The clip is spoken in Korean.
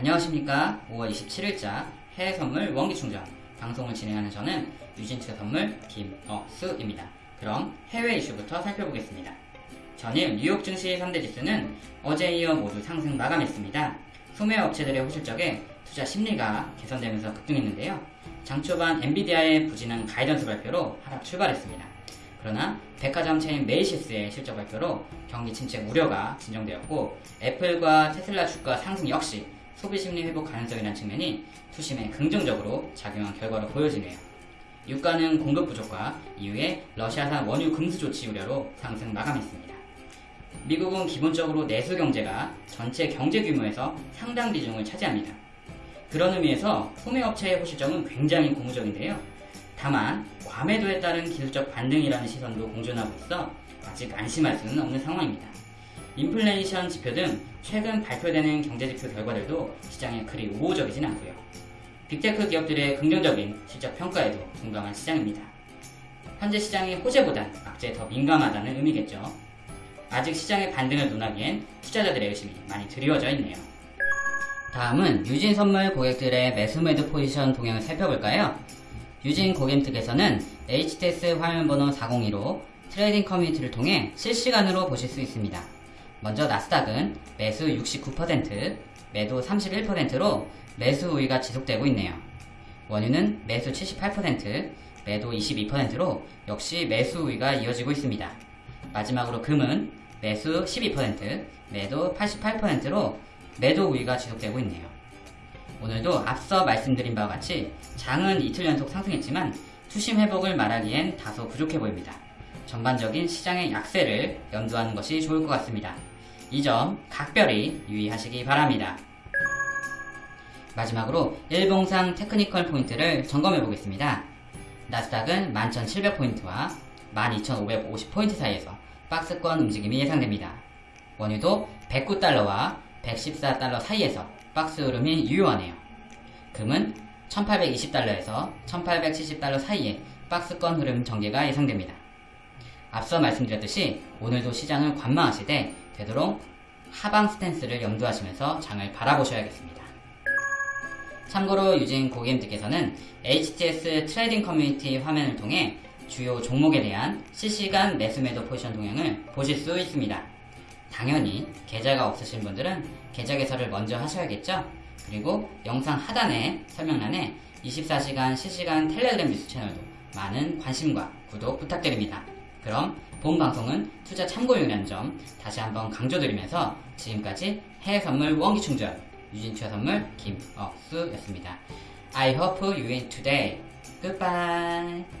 안녕하십니까 5월 27일자 해외 선물 원기 충전 방송을 진행하는 저는 유진투자 선물 김어수입니다. 그럼 해외 이슈부터 살펴보겠습니다. 전일 뉴욕 증시 3대 지수는 어제 이어 모두 상승 마감했습니다. 소매 업체들의 호실적에 투자 심리가 개선되면서 급등했는데요. 장 초반 엔비디아의 부진한 가이던스 발표로 하락 출발했습니다. 그러나 백화점 체인 메이시스의 실적 발표로 경기 침체 우려가 진정되었고 애플과 테슬라 주가 상승 역시 소비 심리 회복 가능성이라는 측면이 투심에 긍정적으로 작용한 결과로 보여지네요. 유가는 공급 부족과 이후에 러시아산 원유 금수 조치 우려로 상승 마감했습니다. 미국은 기본적으로 내수 경제가 전체 경제 규모에서 상당 비중을 차지합니다. 그런 의미에서 소매업체의 호실적은 굉장히 고무적인데요. 다만 과매도에 따른 기술적 반등이라는 시선도 공존하고 있어 아직 안심할 수는 없는 상황입니다. 인플레이션 지표 등 최근 발표되는 경제지표 결과들도 시장에 그리 우호적이진 않고요. 빅테크 기업들의 긍정적인 실적 평가에도 공감한 시장입니다. 현재 시장이 호재보단 악재에 더 민감하다는 의미겠죠. 아직 시장의 반등을 논하기엔 투자자들의 의심이 많이 드리워져 있네요. 다음은 유진 선물 고객들의 매수 매도 포지션 동향을 살펴볼까요? 유진 고객 측에서는 HTS 화면번호 402로 trading 커뮤니티를 통해 실시간으로 보실 수 있습니다. 먼저 나스닥은 매수 69%, 매도 31%로 매수 우위가 지속되고 있네요. 원유는 매수 78%, 매도 22%로 역시 매수 우위가 이어지고 있습니다. 마지막으로 금은 매수 12%, 매도 88%로 매도 우위가 지속되고 있네요. 오늘도 앞서 말씀드린 바와 같이 장은 이틀 연속 상승했지만 투심 회복을 말하기엔 다소 부족해 보입니다. 전반적인 시장의 약세를 염두하는 것이 좋을 것 같습니다. 이 점 각별히 유의하시기 바랍니다. 마지막으로 일봉상 technical 포인트를 점검해 보겠습니다. 나스닥은 11,700포인트와 12,550포인트 사이에서 박스권 움직임이 예상됩니다. 원유도 109달러와 114달러 사이에서 박스 흐름이 유효하네요. 금은 1820달러에서 1870달러 사이에 박스권 흐름 전개가 예상됩니다. 앞서 말씀드렸듯이 오늘도 시장을 관망하시되 되도록 하방 스탠스를 염두하시면서 장을 바라보셔야겠습니다. 참고로 유진 고객님들께서는 HTS trading 커뮤니티 화면을 통해 주요 종목에 대한 실시간 매수 매도 포지션 동향을 보실 수 있습니다. 당연히 계좌가 없으신 분들은 계좌 개설을 먼저 하셔야겠죠? 그리고 영상 하단에 설명란에 24시간 실시간 텔레그램 뉴스 채널도 많은 관심과 구독 부탁드립니다. 그럼 본 방송은 투자 참고용이라는 점 다시 한번 강조드리면서 지금까지 해외 선물 원기 충전 유진투자 선물 김억수였습니다. I hope you win today. Goodbye.